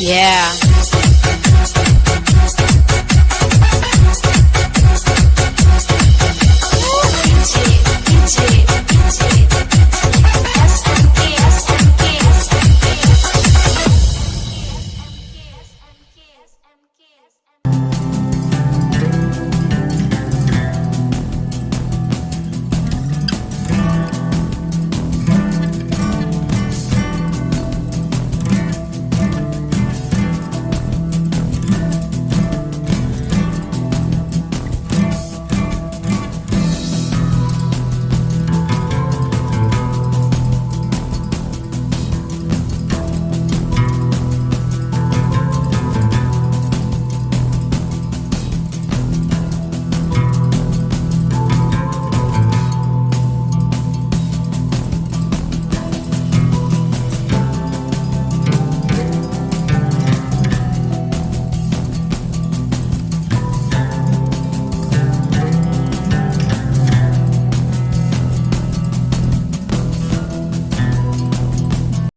Yeah.